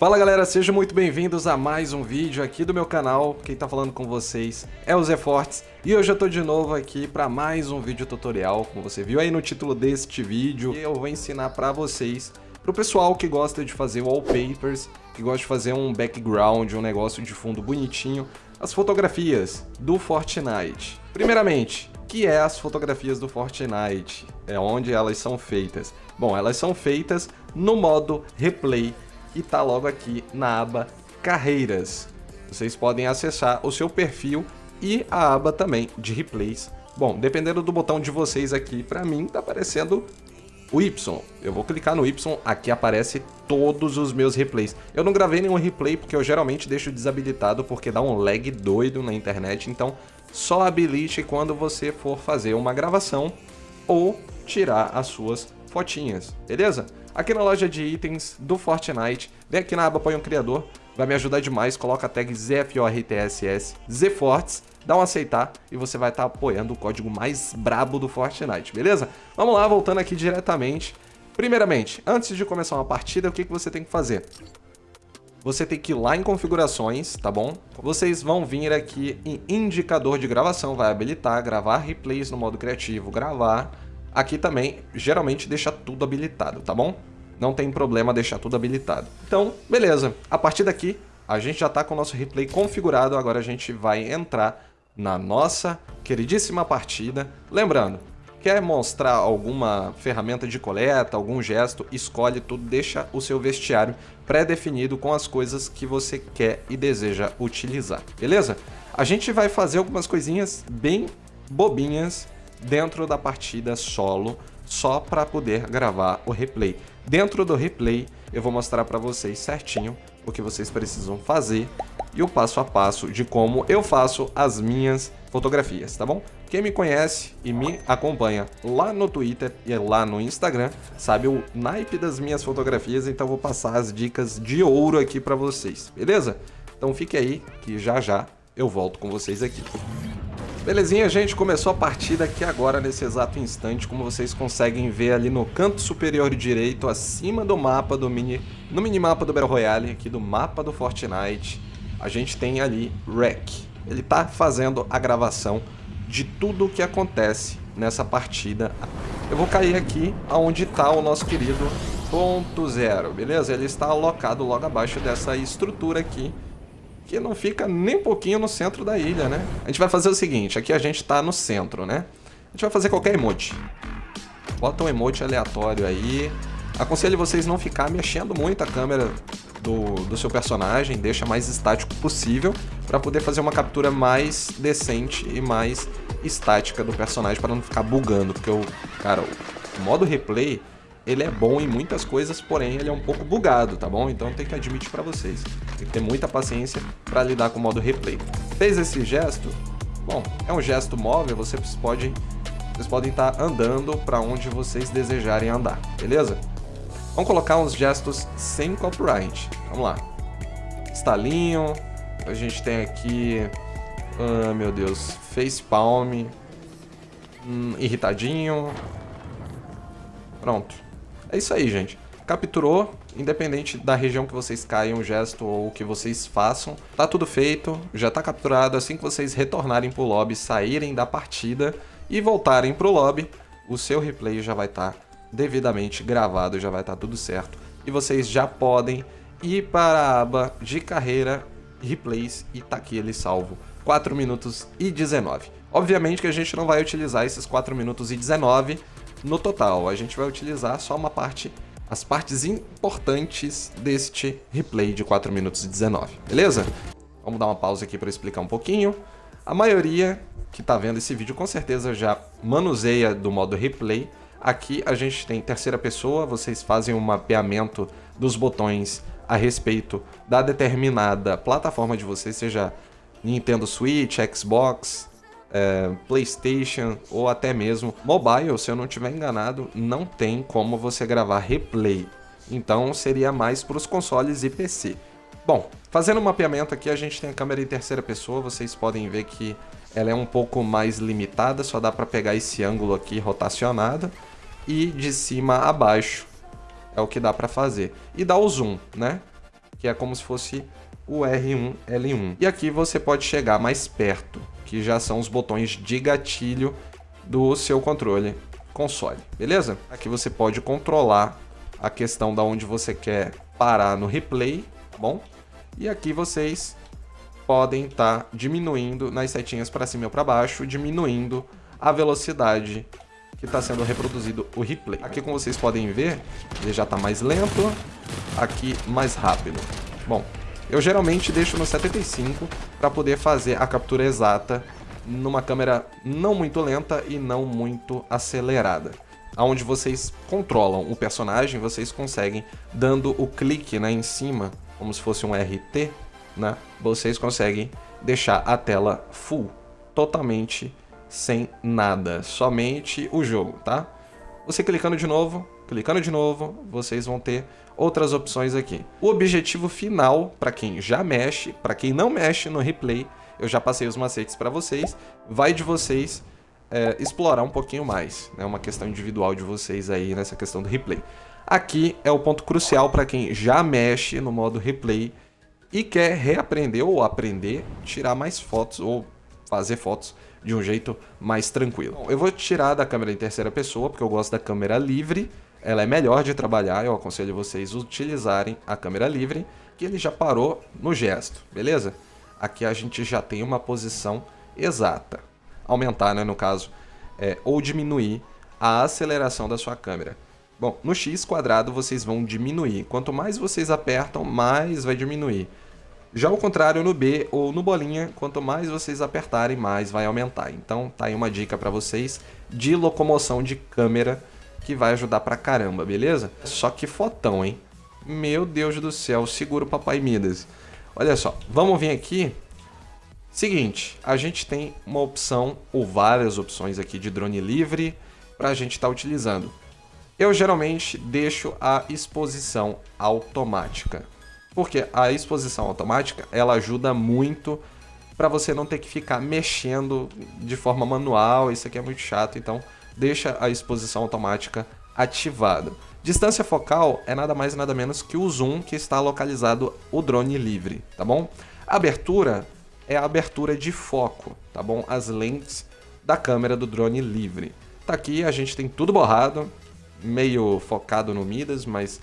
Fala galera, sejam muito bem-vindos a mais um vídeo aqui do meu canal. Quem tá falando com vocês é o Zé Fortes e hoje eu tô de novo aqui para mais um vídeo tutorial, como você viu aí no título deste vídeo. Eu vou ensinar para vocês, pro pessoal que gosta de fazer wallpapers, que gosta de fazer um background, um negócio de fundo bonitinho, as fotografias do Fortnite. Primeiramente, que é as fotografias do Fortnite? É onde elas são feitas? Bom, elas são feitas no modo replay que está logo aqui na aba Carreiras. Vocês podem acessar o seu perfil e a aba também de replays. Bom, dependendo do botão de vocês aqui, para mim está aparecendo o Y. Eu vou clicar no Y, aqui aparece todos os meus replays. Eu não gravei nenhum replay porque eu geralmente deixo desabilitado porque dá um lag doido na internet, então só habilite quando você for fazer uma gravação ou tirar as suas fotinhas, beleza? Aqui na loja de itens do Fortnite, vem aqui na aba Apoio um Criador, vai me ajudar demais, coloca a tag ZFORTSS, ZForts, dá um aceitar e você vai estar tá apoiando o código mais brabo do Fortnite, beleza? Vamos lá, voltando aqui diretamente. Primeiramente, antes de começar uma partida, o que, que você tem que fazer? Você tem que ir lá em configurações, tá bom? Vocês vão vir aqui em indicador de gravação, vai habilitar, gravar replays no modo criativo, gravar, Aqui também, geralmente, deixa tudo habilitado, tá bom? Não tem problema deixar tudo habilitado. Então, beleza. A partir daqui, a gente já está com o nosso replay configurado. Agora a gente vai entrar na nossa queridíssima partida. Lembrando, quer mostrar alguma ferramenta de coleta, algum gesto, escolhe tudo, deixa o seu vestiário pré-definido com as coisas que você quer e deseja utilizar, beleza? A gente vai fazer algumas coisinhas bem bobinhas dentro da partida solo, só para poder gravar o replay. Dentro do replay, eu vou mostrar para vocês certinho o que vocês precisam fazer e o passo a passo de como eu faço as minhas fotografias, tá bom? Quem me conhece e me acompanha lá no Twitter e lá no Instagram sabe o naipe das minhas fotografias, então vou passar as dicas de ouro aqui para vocês, beleza? Então fique aí que já já eu volto com vocês aqui. Belezinha, gente, começou a partida aqui agora, nesse exato instante, como vocês conseguem ver ali no canto superior direito, acima do mapa do mini... no minimapa do Battle Royale, aqui do mapa do Fortnite, a gente tem ali Rec. Ele tá fazendo a gravação de tudo o que acontece nessa partida. Eu vou cair aqui aonde está o nosso querido ponto zero, beleza? Ele está alocado logo abaixo dessa estrutura aqui, que não fica nem pouquinho no centro da ilha, né? A gente vai fazer o seguinte, aqui a gente tá no centro, né? A gente vai fazer qualquer emote. Bota um emote aleatório aí. Aconselho vocês não ficar mexendo muito a câmera do, do seu personagem, deixa mais estático possível para poder fazer uma captura mais decente e mais estática do personagem para não ficar bugando, porque o cara, o modo replay ele é bom em muitas coisas, porém ele é um pouco bugado, tá bom? Então tem que admitir para vocês. Tem que ter muita paciência para lidar com o modo replay. Fez esse gesto? Bom, é um gesto móvel, vocês podem vocês podem estar tá andando para onde vocês desejarem andar, beleza? Vamos colocar uns gestos sem copyright. Vamos lá. Estalinho. A gente tem aqui... Ah, meu Deus. Face palm. Hum, irritadinho. Pronto. É isso aí, gente. Capturou, independente da região que vocês caiam, gesto ou o que vocês façam, tá tudo feito, já tá capturado. Assim que vocês retornarem pro lobby, saírem da partida e voltarem pro lobby, o seu replay já vai estar tá devidamente gravado, já vai estar tá tudo certo. E vocês já podem ir para a aba de carreira, replays e tá aqui ele salvo. 4 minutos e 19. Obviamente que a gente não vai utilizar esses 4 minutos e 19 no total. A gente vai utilizar só uma parte, as partes importantes deste replay de 4 minutos e 19, beleza? Vamos dar uma pausa aqui para explicar um pouquinho. A maioria que está vendo esse vídeo com certeza já manuseia do modo replay. Aqui a gente tem terceira pessoa, vocês fazem um mapeamento dos botões a respeito da determinada plataforma de vocês, seja Nintendo Switch, Xbox, é, PlayStation ou até mesmo mobile, se eu não estiver enganado, não tem como você gravar replay. Então seria mais para os consoles e PC. Bom, fazendo o um mapeamento aqui, a gente tem a câmera em terceira pessoa, vocês podem ver que ela é um pouco mais limitada, só dá para pegar esse ângulo aqui rotacionado e de cima a baixo é o que dá para fazer. E dá o zoom, né? que é como se fosse o R1, L1. E aqui você pode chegar mais perto, que já são os botões de gatilho do seu controle console, beleza? Aqui você pode controlar a questão da onde você quer parar no replay, tá bom? E aqui vocês podem estar tá diminuindo nas setinhas para cima ou para baixo, diminuindo a velocidade que está sendo reproduzido o replay. Aqui, como vocês podem ver, ele já está mais lento, aqui mais rápido. Bom, eu geralmente deixo no 75 para poder fazer a captura exata numa câmera não muito lenta e não muito acelerada. Onde vocês controlam o personagem, vocês conseguem, dando o clique né, em cima, como se fosse um RT, né, vocês conseguem deixar a tela full, totalmente sem nada, somente o jogo, tá? Você clicando de novo, clicando de novo, vocês vão ter outras opções aqui. O objetivo final, para quem já mexe, para quem não mexe no replay, eu já passei os macetes para vocês, vai de vocês é, explorar um pouquinho mais, é né? uma questão individual de vocês aí nessa questão do replay. Aqui é o ponto crucial para quem já mexe no modo replay e quer reaprender ou aprender, tirar mais fotos ou fazer fotos de um jeito mais tranquilo. Bom, eu vou tirar da câmera em terceira pessoa, porque eu gosto da câmera livre, ela é melhor de trabalhar, eu aconselho vocês utilizarem a câmera livre, que ele já parou no gesto, beleza? Aqui a gente já tem uma posição exata. Aumentar, né, no caso, é, ou diminuir a aceleração da sua câmera. Bom, no X quadrado vocês vão diminuir. Quanto mais vocês apertam, mais vai diminuir. Já o contrário no B ou no bolinha, quanto mais vocês apertarem, mais vai aumentar. Então tá aí uma dica para vocês de locomoção de câmera que vai ajudar pra caramba, beleza? Só que fotão, hein? Meu Deus do céu, segura o Papai Midas. Olha só, vamos vir aqui. Seguinte, a gente tem uma opção ou várias opções aqui de drone livre para a gente estar tá utilizando. Eu geralmente deixo a exposição automática. Porque a exposição automática, ela ajuda muito para você não ter que ficar mexendo de forma manual, isso aqui é muito chato, então deixa a exposição automática ativada. Distância focal é nada mais nada menos que o zoom que está localizado o drone livre, tá bom? Abertura é a abertura de foco, tá bom? As lentes da câmera do drone livre. Tá aqui, a gente tem tudo borrado, meio focado no Midas, mas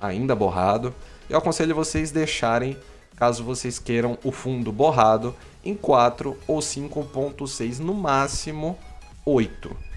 ainda borrado. Eu aconselho vocês deixarem, caso vocês queiram, o fundo borrado em 4 ou 5.6, no máximo 8,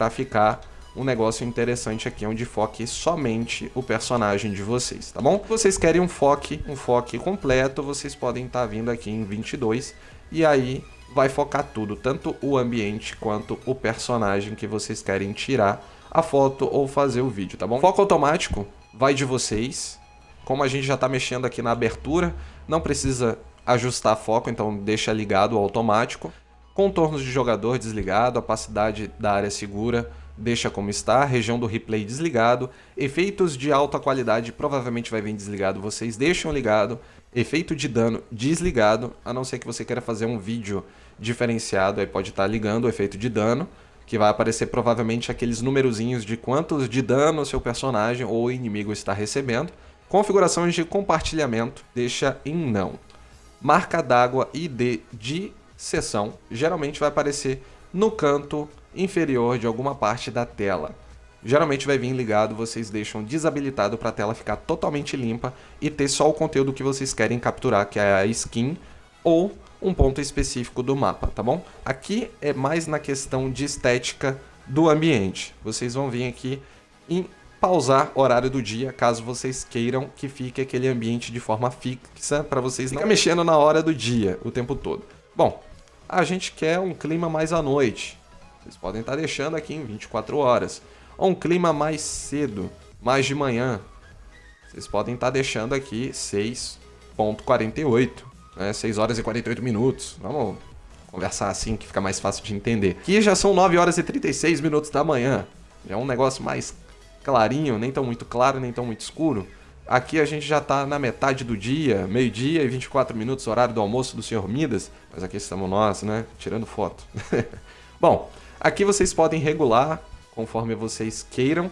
para ficar um negócio interessante aqui, onde foque somente o personagem de vocês, tá bom? Se vocês querem um foque, um foque completo, vocês podem estar tá vindo aqui em 22, e aí vai focar tudo, tanto o ambiente quanto o personagem que vocês querem tirar a foto ou fazer o vídeo, tá bom? Foco automático vai de vocês, como a gente já está mexendo aqui na abertura, não precisa ajustar foco, então deixa ligado o automático. Contornos de jogador desligado, opacidade da área segura deixa como está, região do replay desligado, efeitos de alta qualidade provavelmente vai vir desligado, vocês deixam ligado, efeito de dano desligado, a não ser que você queira fazer um vídeo diferenciado, aí pode estar tá ligando o efeito de dano, que vai aparecer provavelmente aqueles numerozinhos de quantos de dano seu personagem ou inimigo está recebendo. Configurações de compartilhamento, deixa em não. Marca d'água ID de sessão, geralmente vai aparecer no canto inferior de alguma parte da tela. Geralmente vai vir ligado, vocês deixam desabilitado para a tela ficar totalmente limpa e ter só o conteúdo que vocês querem capturar, que é a skin ou um ponto específico do mapa, tá bom? Aqui é mais na questão de estética do ambiente. Vocês vão vir aqui em pausar horário do dia, caso vocês queiram que fique aquele ambiente de forma fixa, para vocês não mexendo na hora do dia o tempo todo. Bom, a gente quer um clima mais à noite. Vocês podem estar deixando aqui em 24 horas. Ou um clima mais cedo, mais de manhã. Vocês podem estar deixando aqui 6.48, né? 6 horas e 48 minutos. Vamos conversar assim que fica mais fácil de entender. Aqui já são 9 horas e 36 minutos da manhã. É um negócio mais clarinho, nem tão muito claro, nem tão muito escuro. Aqui a gente já está na metade do dia, meio-dia e 24 minutos, horário do almoço do Sr. Midas. Mas aqui estamos nós, né? Tirando foto. Bom, aqui vocês podem regular conforme vocês queiram.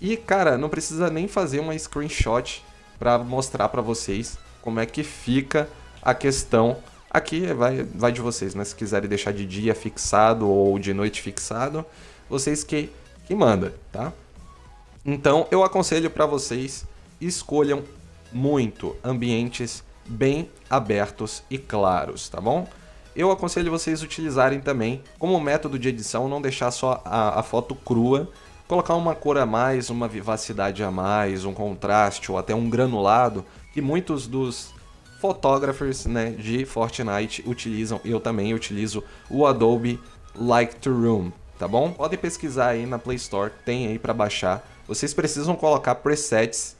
E, cara, não precisa nem fazer uma screenshot para mostrar para vocês como é que fica a questão aqui vai, vai de vocês, né? Se quiserem deixar de dia fixado ou de noite fixado, vocês que, que mandam, tá? Então eu aconselho para vocês escolham muito ambientes bem abertos e claros, tá bom? Eu aconselho vocês utilizarem também como método de edição, não deixar só a, a foto crua, colocar uma cor a mais, uma vivacidade a mais, um contraste ou até um granulado, que muitos dos fotógrafos né, de Fortnite utilizam, eu também utilizo o Adobe Lightroom, tá bom? Podem pesquisar aí na Play Store, tem aí para baixar. Vocês precisam colocar presets,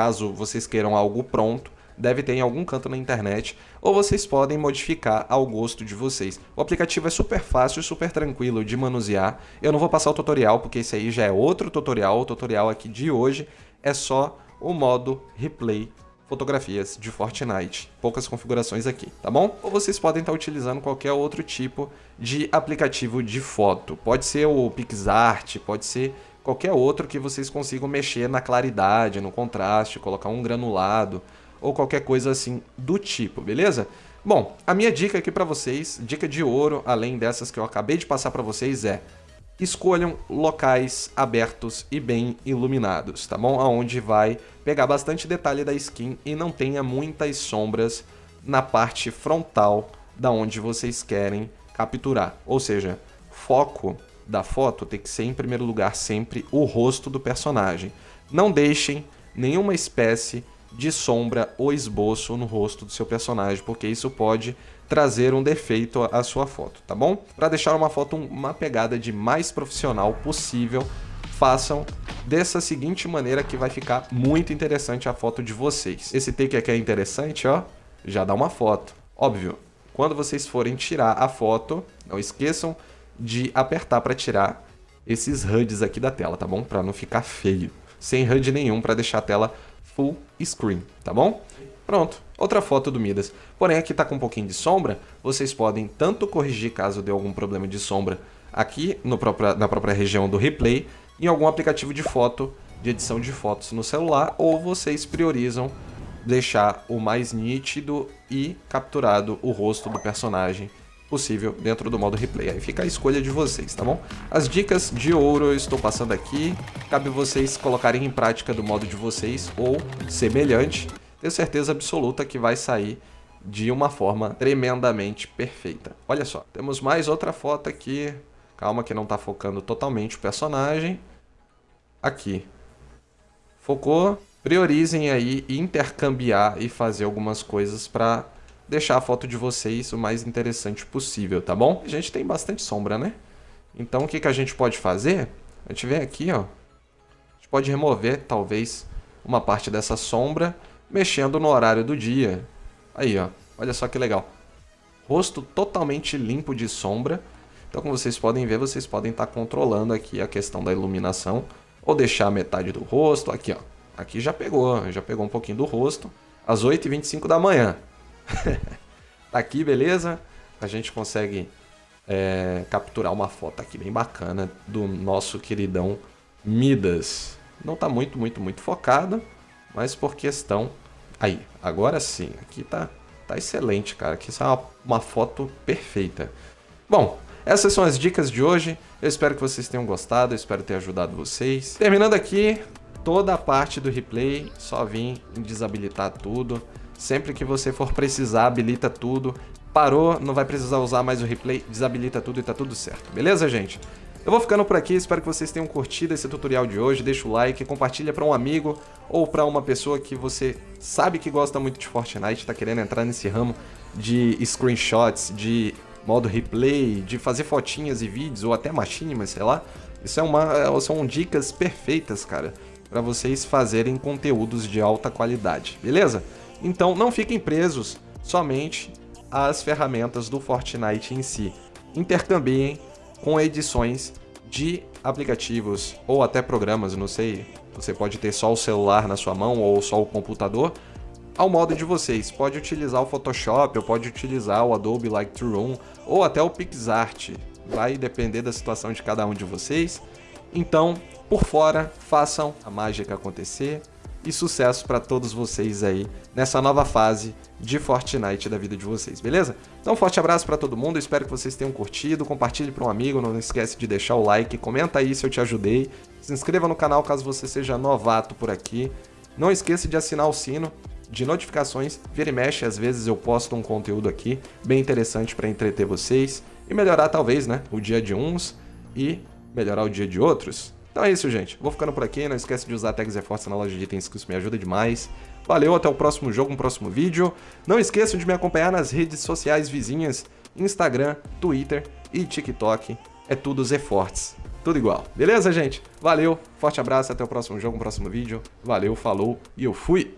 caso vocês queiram algo pronto, deve ter em algum canto na internet, ou vocês podem modificar ao gosto de vocês. O aplicativo é super fácil super tranquilo de manusear. Eu não vou passar o tutorial, porque esse aí já é outro tutorial. O tutorial aqui de hoje é só o modo replay fotografias de Fortnite. Poucas configurações aqui, tá bom? Ou vocês podem estar utilizando qualquer outro tipo de aplicativo de foto. Pode ser o PixArt, pode ser qualquer outro que vocês consigam mexer na claridade, no contraste, colocar um granulado ou qualquer coisa assim do tipo, beleza? Bom, a minha dica aqui para vocês, dica de ouro, além dessas que eu acabei de passar para vocês, é escolham locais abertos e bem iluminados, tá bom? Aonde vai pegar bastante detalhe da skin e não tenha muitas sombras na parte frontal da onde vocês querem capturar. Ou seja, foco da foto tem que ser em primeiro lugar sempre o rosto do personagem. Não deixem nenhuma espécie de sombra ou esboço no rosto do seu personagem, porque isso pode trazer um defeito à sua foto, tá bom? Para deixar uma foto uma pegada de mais profissional possível, façam dessa seguinte maneira que vai ficar muito interessante a foto de vocês. Esse take aqui é interessante, ó, já dá uma foto. Óbvio, quando vocês forem tirar a foto, não esqueçam de apertar para tirar esses HUDs aqui da tela, tá bom? Para não ficar feio. Sem HUD nenhum para deixar a tela full screen, tá bom? Pronto, outra foto do Midas. Porém, aqui está com um pouquinho de sombra, vocês podem tanto corrigir caso dê algum problema de sombra aqui no na própria região do replay, em algum aplicativo de foto, de edição de fotos no celular, ou vocês priorizam deixar o mais nítido e capturado o rosto do personagem possível dentro do modo replay. Aí fica a escolha de vocês, tá bom? As dicas de ouro eu estou passando aqui, cabe vocês colocarem em prática do modo de vocês ou semelhante tenho certeza absoluta que vai sair de uma forma tremendamente perfeita. Olha só, temos mais outra foto aqui. Calma que não está focando totalmente o personagem. Aqui. Focou. Priorizem aí intercambiar e fazer algumas coisas para deixar a foto de vocês o mais interessante possível, tá bom? A gente tem bastante sombra, né? Então o que, que a gente pode fazer? A gente vem aqui, ó. A gente pode remover, talvez, uma parte dessa sombra mexendo no horário do dia. Aí, ó. Olha só que legal. Rosto totalmente limpo de sombra. Então, como vocês podem ver, vocês podem estar tá controlando aqui a questão da iluminação. Ou deixar metade do rosto. Aqui, ó. Aqui já pegou. Já pegou um pouquinho do rosto. Às 8h25 da manhã. tá aqui, beleza? A gente consegue é, capturar uma foto aqui bem bacana do nosso queridão Midas. Não tá muito, muito, muito focado mas por questão... Aí, agora sim, aqui tá, tá excelente, cara. Aqui é uma, uma foto perfeita. Bom, essas são as dicas de hoje. Eu espero que vocês tenham gostado, espero ter ajudado vocês. Terminando aqui, toda a parte do replay, só vim desabilitar tudo. Sempre que você for precisar, habilita tudo. Parou, não vai precisar usar mais o replay, desabilita tudo e tá tudo certo. Beleza, gente? Eu vou ficando por aqui, espero que vocês tenham curtido esse tutorial de hoje, deixa o like, compartilha para um amigo ou para uma pessoa que você sabe que gosta muito de Fortnite, está querendo entrar nesse ramo de screenshots, de modo replay, de fazer fotinhas e vídeos ou até machinimas, sei lá. Isso é uma, é, são dicas perfeitas, cara, para vocês fazerem conteúdos de alta qualidade, beleza? Então não fiquem presos somente às ferramentas do Fortnite em si. Intercambiem com edições de aplicativos ou até programas, não sei, você pode ter só o celular na sua mão ou só o computador, ao modo de vocês. Pode utilizar o Photoshop, ou pode utilizar o Adobe Lightroom, ou até o PixArt. Vai depender da situação de cada um de vocês. Então, por fora, façam a mágica acontecer. E sucesso para todos vocês aí nessa nova fase de Fortnite da vida de vocês, beleza? Então, um forte abraço para todo mundo, espero que vocês tenham curtido, compartilhe para um amigo, não esquece de deixar o like, comenta aí se eu te ajudei, se inscreva no canal caso você seja novato por aqui, não esqueça de assinar o sino de notificações, vira e mexe, às vezes eu posto um conteúdo aqui bem interessante para entreter vocês e melhorar talvez, né, o dia de uns e melhorar o dia de outros. Então é isso, gente. Vou ficando por aqui. Não esquece de usar tags Force na loja de itens, que isso me ajuda demais. Valeu, até o próximo jogo, um próximo vídeo. Não esqueçam de me acompanhar nas redes sociais vizinhas, Instagram, Twitter e TikTok. É tudo Zefortes. Tudo igual. Beleza, gente? Valeu, forte abraço, até o próximo jogo, um próximo vídeo. Valeu, falou e eu fui!